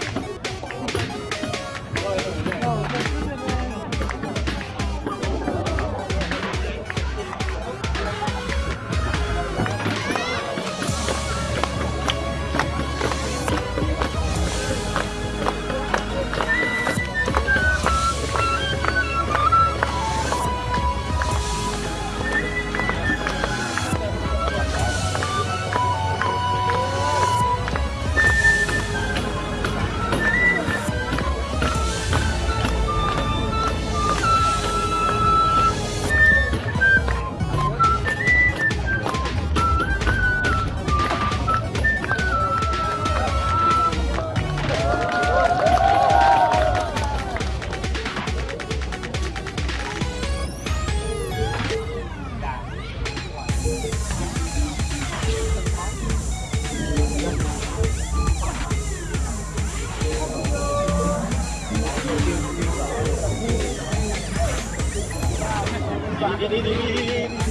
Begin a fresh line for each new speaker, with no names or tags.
我。
Ah, ah, ah, ah,